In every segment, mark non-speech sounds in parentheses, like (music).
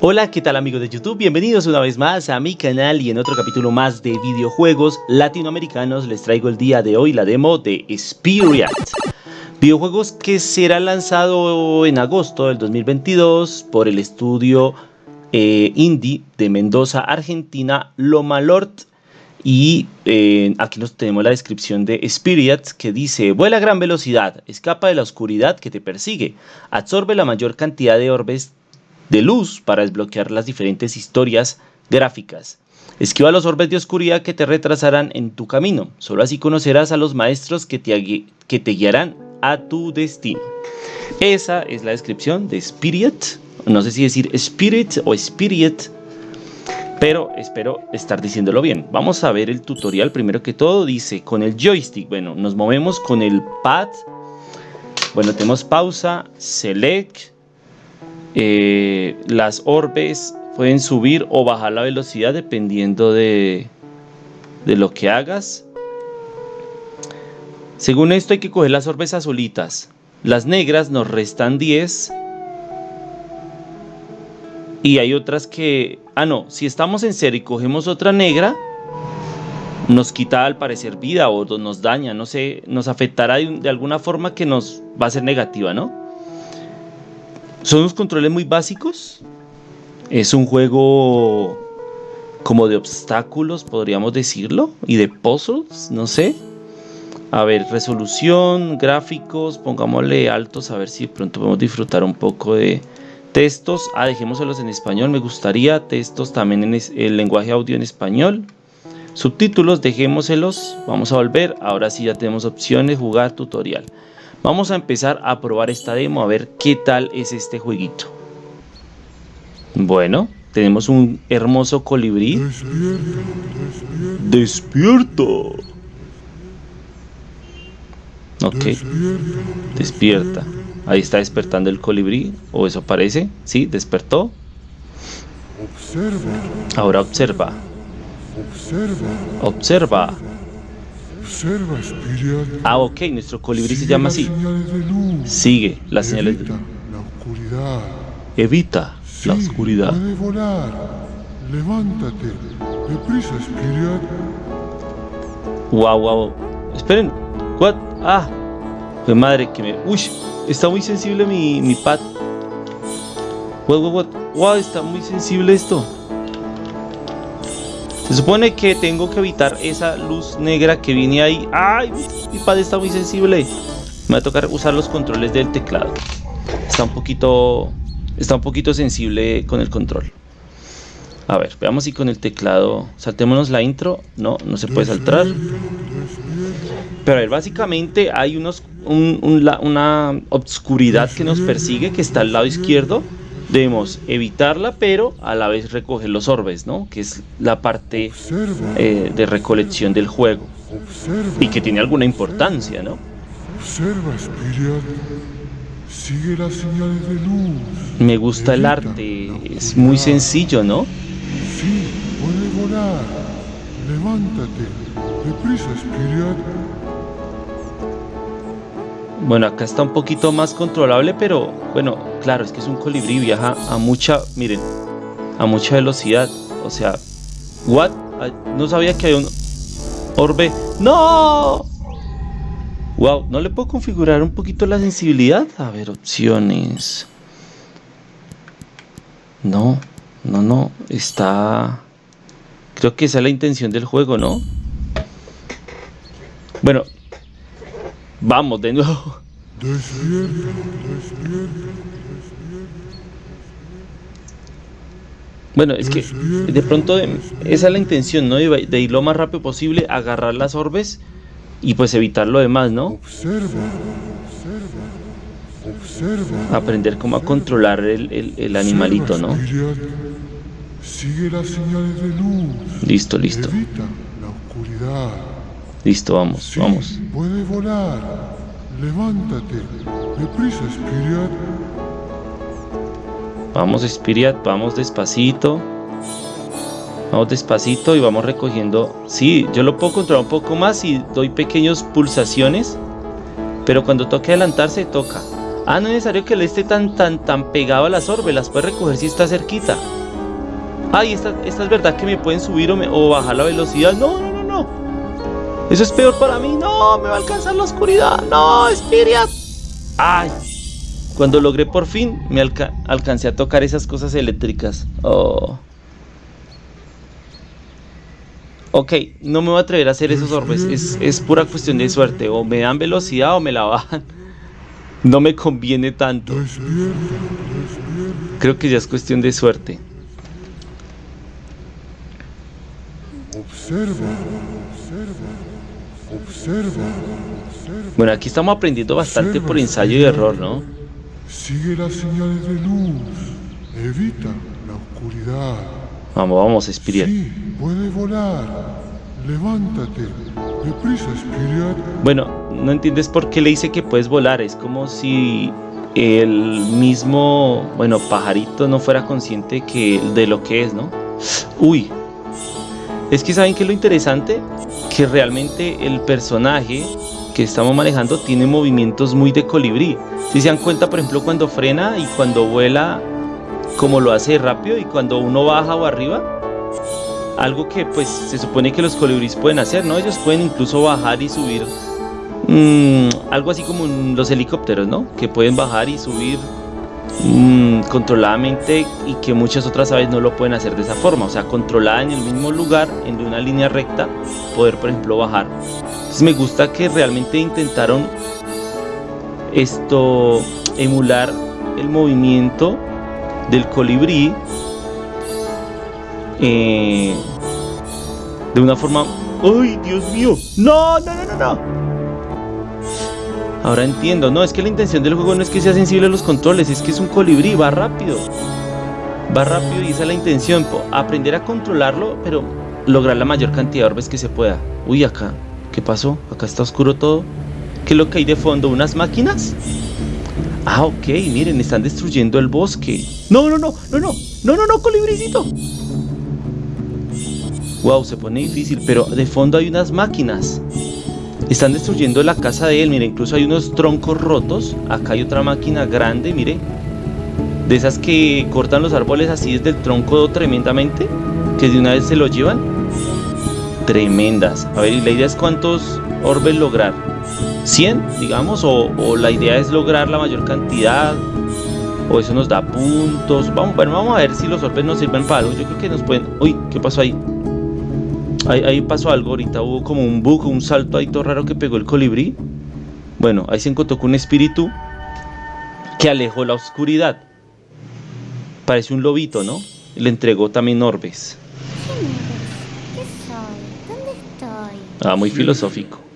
Hola, ¿qué tal amigos de YouTube? Bienvenidos una vez más a mi canal y en otro capítulo más de videojuegos latinoamericanos les traigo el día de hoy la demo de Spirit. Videojuegos que será lanzado en agosto del 2022 por el estudio eh, indie de Mendoza, Argentina, Loma Lord. Y eh, aquí nos tenemos la descripción de Spirit que dice, vuela a gran velocidad, escapa de la oscuridad que te persigue, absorbe la mayor cantidad de orbes de luz para desbloquear las diferentes historias gráficas. Esquiva los orbes de oscuridad que te retrasarán en tu camino. Solo así conocerás a los maestros que te, que te guiarán a tu destino. Esa es la descripción de Spirit. No sé si decir Spirit o Spirit, pero espero estar diciéndolo bien. Vamos a ver el tutorial. Primero que todo dice con el joystick. Bueno, nos movemos con el pad. Bueno, tenemos pausa, select, eh, las orbes pueden subir o bajar la velocidad dependiendo de, de lo que hagas. Según esto hay que coger las orbes azulitas. Las negras nos restan 10. Y hay otras que... Ah, no. Si estamos en cero y cogemos otra negra, nos quita al parecer vida o nos daña. No sé, nos afectará de alguna forma que nos va a ser negativa, ¿no? Son unos controles muy básicos. Es un juego como de obstáculos, podríamos decirlo, y de puzzles, no sé. A ver, resolución, gráficos, pongámosle altos a ver si pronto podemos disfrutar un poco de textos. Ah, dejémoselos en español, me gustaría. Textos también en el lenguaje audio en español. Subtítulos, dejémoselos. Vamos a volver. Ahora sí ya tenemos opciones, jugar, tutorial. Vamos a empezar a probar esta demo a ver qué tal es este jueguito. Bueno, tenemos un hermoso colibrí. Despierta. Ok. Despierta. Ahí está despertando el colibrí. O eso parece. Sí, despertó. Ahora observa. Observa. Ah, ok, nuestro colibrí se llama así. Sigue las señales de luz. Evita la oscuridad. Levántate. Deprisa, Spirit. Wow, wow. Esperen. What? Ah. Qué madre que me. Uy, está muy sensible mi, mi pad. What, what, what? Wow, está muy sensible esto. Se supone que tengo que evitar esa luz negra que viene ahí. ¡Ay! Mi pad está muy sensible. Me va a tocar usar los controles del teclado. Está un poquito. Está un poquito sensible con el control. A ver, veamos si con el teclado. Saltémonos la intro. No, no se puede saltar. Pero a ver, básicamente hay unos, una obscuridad que nos persigue que está al lado izquierdo debemos evitarla, pero a la vez recoger los orbes, ¿no? Que es la parte eh, de recolección del juego. Y que tiene alguna importancia, ¿no? Sigue las señales de luz. Me gusta el arte, es muy sencillo, ¿no? Sí, puede volar. Levántate. Deprisa, Spirit. Bueno, acá está un poquito más controlable, pero bueno, claro, es que es un colibrí, viaja a mucha, miren, a mucha velocidad. O sea, what? No sabía que hay un orbe. ¡No! Wow, ¿no le puedo configurar un poquito la sensibilidad? A ver, opciones. No, no, no, está... Creo que esa es la intención del juego, ¿no? Bueno, Vamos de nuevo. Bueno, es que de pronto esa es la intención, ¿no? De, ir lo más rápido posible, agarrar las orbes y pues evitar lo demás, ¿no? Aprender cómo a controlar el, animalito, ¿no? Listo, listo. Listo, vamos, vamos. Puede volar. Levántate. Deprisa, Spirit. Vamos, Spirit, vamos despacito. Vamos despacito y vamos recogiendo. Sí, yo lo puedo controlar un poco más y doy pequeñas pulsaciones. Pero cuando toque adelantarse, toca. Ah, no es necesario que le esté tan, tan, tan pegado a las orbes. Las puede recoger si está cerquita. Ay, esta, esta es verdad que me pueden subir o, bajar la velocidad. No, no, no, no. Eso es peor para mí. No, me va a alcanzar la oscuridad. No, Spirit. Ay. Cuando logré por fin, me alcancé a tocar esas cosas eléctricas. Oh. Ok, no me voy a atrever a hacer esos orbes. Es, es pura cuestión de suerte. O me dan velocidad o me la bajan. (laughs) No me conviene tanto. Creo que ya es cuestión de suerte. Observa, observa, observa. Bueno, aquí estamos aprendiendo bastante por ensayo y error, ¿no? Sigue las señales de luz. Evita la oscuridad. Vamos, vamos, Spirit. Sí, puede volar. Levántate. Deprisa, Spirit. Bueno, no entiendes por qué le dice que puedes volar. Es como si el mismo, bueno, pajarito no fuera consciente que, de lo que es, ¿no? Uy, es que saben que lo interesante, que realmente el personaje que estamos manejando tiene movimientos muy de colibrí. Si se dan cuenta, por ejemplo, cuando frena y cuando vuela, como lo hace rápido y cuando uno baja o arriba, algo que pues se supone que los colibríes pueden hacer, ¿no? Ellos pueden incluso bajar y subir, mm, algo así como los helicópteros, ¿no? Que pueden bajar y subir Mm, controladamente y que muchas otras aves no lo pueden hacer de esa forma, o sea, controlada en el mismo lugar, en una línea recta, poder por ejemplo bajar. Entonces me gusta que realmente intentaron esto, emular el movimiento del colibrí eh, de una forma... ¡Ay, Dios mío! ¡No, no, no, no! no! Ahora entiendo, no, es que la intención del juego no es que sea sensible a los controles, es que es un colibrí, va rápido. Va rápido y esa es la intención, aprender a controlarlo, pero lograr la mayor cantidad de orbes que se pueda. Uy, acá, ¿qué pasó? Acá está oscuro todo. ¿Qué es lo que hay de fondo? ¿Unas máquinas? Ah, ok, miren, están destruyendo el bosque. No, no, no, no, no, no, no, no, colibricito. Wow, se pone difícil, pero de fondo hay unas máquinas. Están destruyendo la casa de él, mire, incluso hay unos troncos rotos. Acá hay otra máquina grande, mire. De esas que cortan los árboles así desde el tronco tremendamente. Que de una vez se lo llevan. Tremendas. A ver, la idea es cuántos orbes lograr. 100, digamos, o, la idea es lograr la mayor cantidad. O eso nos da puntos. Vamos, bueno, vamos a ver si los orbes nos sirven para algo. Yo creo que nos pueden... Uy, ¿qué pasó ahí? Ahí, pasó algo, ahorita hubo como un bug, un salto ahí todo raro que pegó el colibrí. Bueno, ahí se encontró con un espíritu que alejó la oscuridad. Parece un lobito, ¿no? Le entregó también orbes. ¿Qué soy? ¿Dónde estoy? Ah, muy filosófico.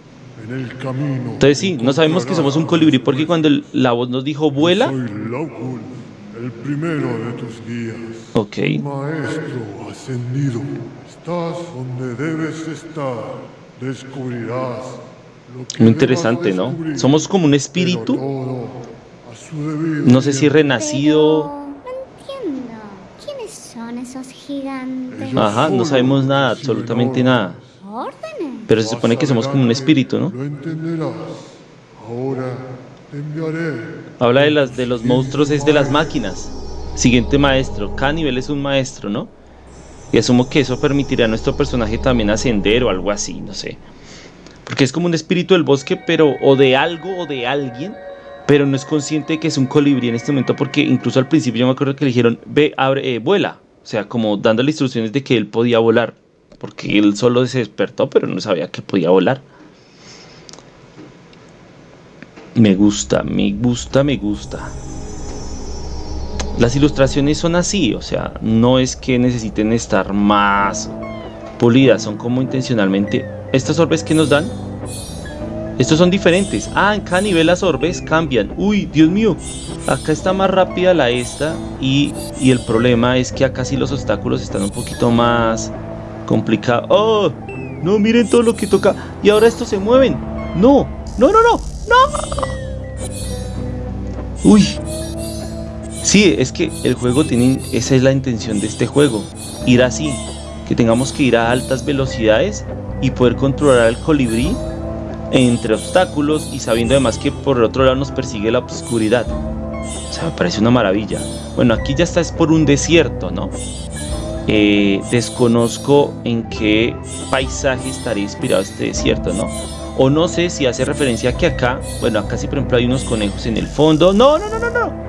En el camino. Entonces sí, no sabemos que somos un colibrí porque cuando la voz nos dijo vuela. Soy el primero de tus días. Ok. Maestro ascendido. Estás donde debes estar, descubrirás lo que Muy interesante, ¿no? Somos como un espíritu. No sé si renacido. Ajá, no sabemos nada, absolutamente nada. ¿Órdenes? Pero se supone que somos como un espíritu, ¿no? Lo entenderás. Ahora te enviaré. Habla de las de los monstruos es de las máquinas. Siguiente maestro. Cada nivel es un maestro, ¿no? Y asumo que eso permitirá a nuestro personaje también ascender o algo así, no sé. Porque es como un espíritu del bosque, pero o de algo o de alguien, pero no es consciente de que es un colibrí en este momento, porque incluso al principio yo me acuerdo que le dijeron, ve, abre, eh, vuela. O sea, como dándole instrucciones de que él podía volar. Porque él solo se despertó, pero no sabía que podía volar. Me gusta, me gusta, me gusta. Las ilustraciones son así, o sea, no es que necesiten estar más pulidas, son como intencionalmente. Estos orbes que nos dan, estos son diferentes. Ah, en cada nivel las orbes cambian. Uy, Dios mío, acá está más rápida la esta y, y el problema es que acá sí los obstáculos están un poquito más complicados. ¡Oh! No, miren todo lo que toca. Y ahora estos se mueven. No, no, no, no, no. Uy, Sí, es que el juego tiene, esa es la intención de este juego, ir así, que tengamos que ir a altas velocidades y poder controlar al colibrí entre obstáculos y sabiendo además que por el otro lado nos persigue la oscuridad. O sea, me parece una maravilla. Bueno, aquí ya está es por un desierto, ¿no? Eh, desconozco en qué paisaje estaría inspirado este desierto, ¿no? O no sé si hace referencia a que acá, bueno, acá sí por ejemplo hay unos conejos en el fondo. No, no, no, no, no.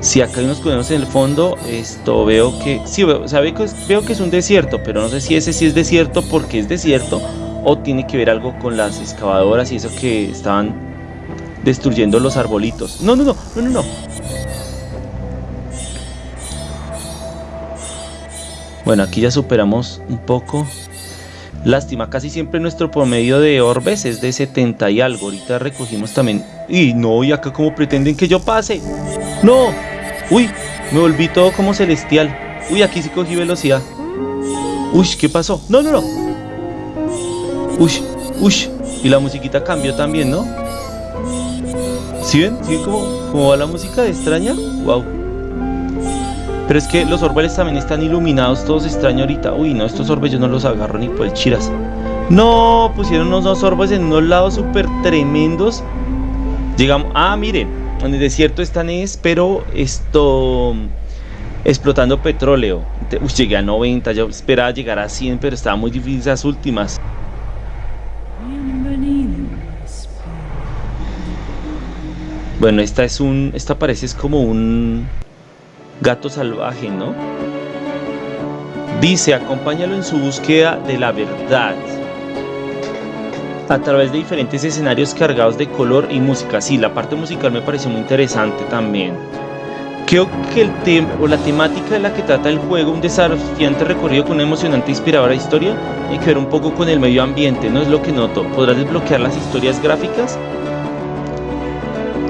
Si acá hay unos conejos en el fondo, esto veo que, sí, veo, o sea, veo que, veo que es un desierto, pero no sé si ese sí es desierto porque es desierto o tiene que ver algo con las excavadoras y eso que estaban destruyendo los arbolitos. No, no, no, no, no, no. Bueno, aquí ya superamos un poco. Lástima, casi siempre nuestro promedio de orbes es de 70 y algo. Ahorita recogimos también. Y no, y acá como pretenden que yo pase. No. Uy, me volví todo como celestial. Uy, aquí sí cogí velocidad. Uy, ¿qué pasó? No, no, no. Uy, uy. Y la musiquita cambió también, ¿no? ¿Sí ven? ¿Sí ven cómo, va la música de extraña? Wow. Pero es que los orbes también están iluminados, todos extraño ahorita. Uy, no, estos orbes yo no los agarro ni por el chiras. No, pusieron unos orbes en unos lados súper tremendos. Llegamos, ah, miren, en el desierto están es, pero esto explotando petróleo. Uy, llegué a 90, yo esperaba llegar a 100, pero estaba muy difícil esas últimas. Bueno, esta es un, esta parece es como un gato salvaje, ¿no? Dice, acompáñalo en su búsqueda de la verdad a través de diferentes escenarios cargados de color y música. Sí, la parte musical me pareció muy interesante también. Creo que el tema o la temática de la que trata el juego, un desafiante recorrido con una emocionante e inspiradora historia, hay que ver un poco con el medio ambiente, no es lo que noto. ¿Podrás desbloquear las historias gráficas?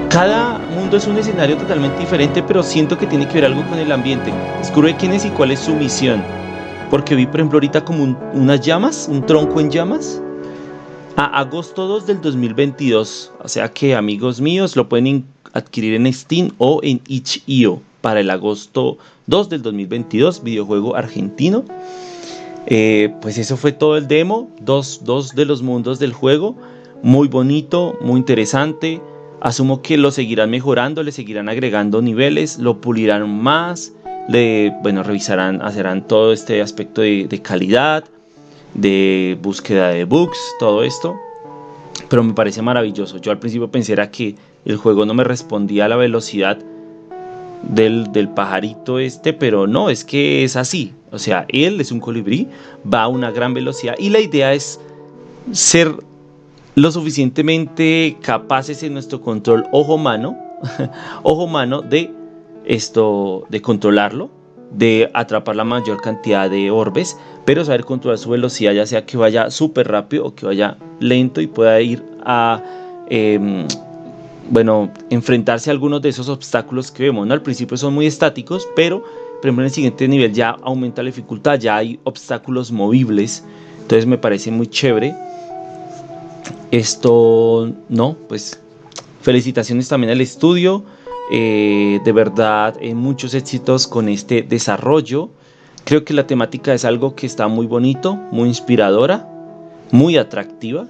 Cada mundo es un escenario totalmente diferente, pero siento que tiene que ver algo con el ambiente. Descubre quién es y cuál es su misión. Porque vi, por ejemplo, ahorita como unas llamas, un tronco en llamas. A agosto 2 del 2022. O sea que, amigos míos, lo pueden adquirir en Steam o en itch.io para el agosto 2 del 2022, videojuego argentino. Eh, pues eso fue todo el demo, dos, dos de los mundos del juego. Muy bonito, muy interesante Asumo que lo seguirán mejorando, le seguirán agregando niveles, lo pulirán más, le, bueno, revisarán, hacerán todo este aspecto de, calidad, de búsqueda de bugs, todo esto. Pero me parece maravilloso. Yo al principio pensé que el juego no me respondía a la velocidad del, del, pajarito este, pero no, es que es así. O sea, él es un colibrí, va a una gran velocidad y la idea es ser lo suficientemente capaces en nuestro control ojo-mano, (laughs) ojo-mano de esto, de controlarlo, de atrapar la mayor cantidad de orbes, pero saber controlar su velocidad, ya sea que vaya súper rápido o que vaya lento y pueda ir a, em, bueno, enfrentarse a algunos de esos obstáculos que vemos. ¿no? Al principio son muy estáticos, pero por ejemplo en el siguiente nivel ya aumenta la dificultad, ya hay obstáculos movibles, entonces me parece muy chévere. Esto, no, pues felicitaciones también al estudio. Eh, de verdad, eh, muchos éxitos con este desarrollo. Creo que la temática es algo que está muy bonito, muy inspiradora, muy atractiva.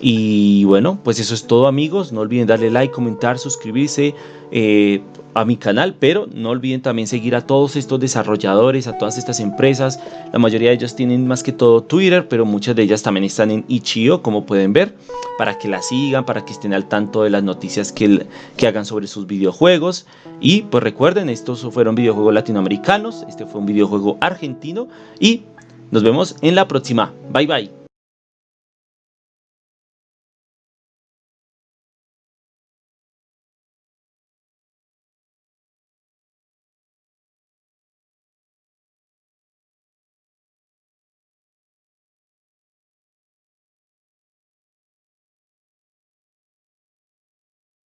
Y bueno, pues eso es todo amigos. No olviden darle like, comentar, suscribirse. Eh, a mi canal, pero no olviden también seguir a todos estos desarrolladores, a todas estas empresas. La mayoría de ellos tienen más que todo Twitter, pero muchas de ellas también están en Ichio, como pueden ver, para que la sigan, para que estén al tanto de las noticias que, que hagan sobre sus videojuegos. Y pues recuerden, estos fueron videojuegos latinoamericanos, este fue un videojuego argentino y nos vemos en la próxima. Bye bye.